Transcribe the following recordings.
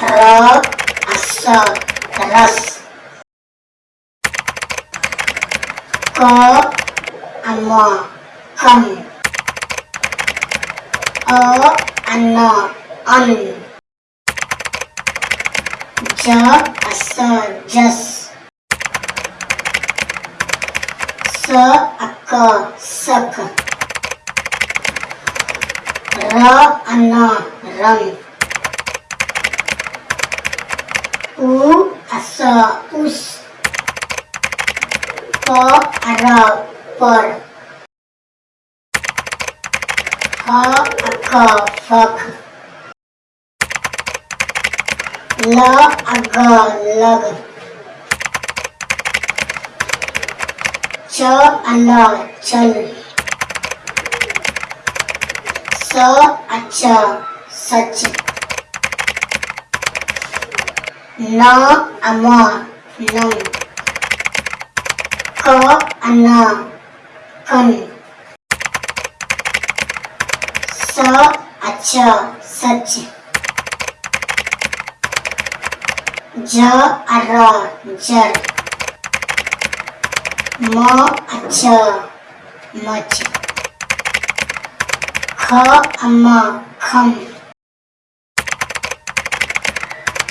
Hello, astragalus. Ko, amo, come. O, ano, on. Jo, aso, just. So, ako, suck. Ro, ano, run. U aso us Po aro por Ho ako fog Lo ago log Cho ano chol So acho No amor, non. Co ano, con. So acho, सच जो अरो, जर. मो अच्छो, much. खो अम्मा, खम.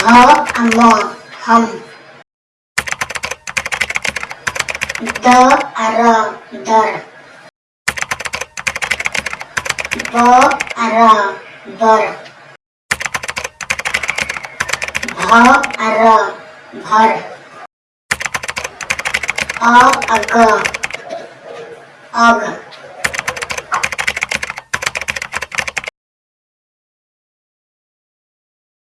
ह अम हम the अर दर ब अर बर भ अर भर अ अग अग